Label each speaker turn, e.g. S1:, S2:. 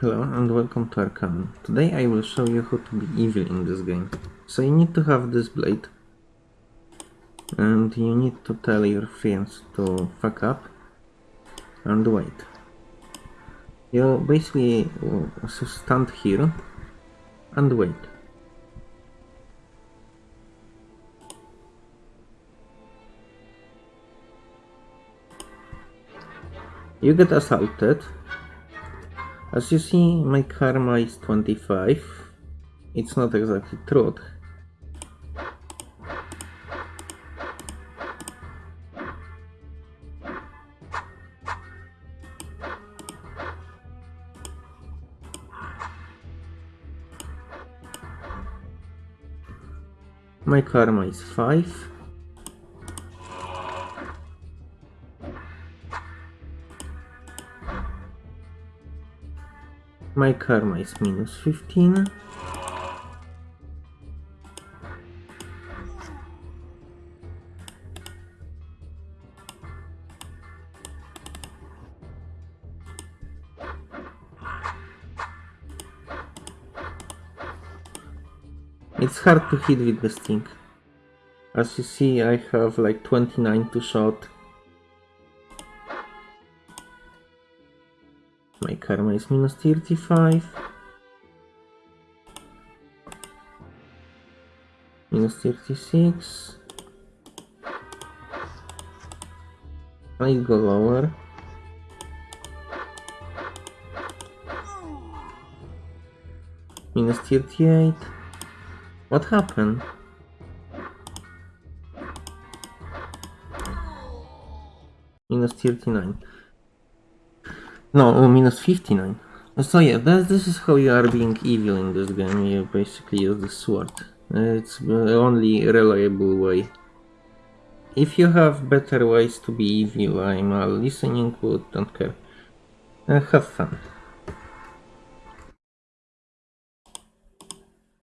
S1: Hello and welcome to Arcanum. Today I will show you how to be evil in this game. So you need to have this blade. And you need to tell your friends to fuck up. And wait. You basically uh, stand here and wait. You get assaulted as you see, my karma is 25. It's not exactly truth. My karma is 5. My karma is minus 15. It's hard to hit with the sting. As you see, I have like 29 to shot My karma is minus 35. Minus 36. I go lower. Minus 38. What happened? Minus 39. No, minus 59. So yeah, that, this is how you are being evil in this game. You basically use the sword. It's the only reliable way. If you have better ways to be evil, I'm listening would don't care. Uh, have fun.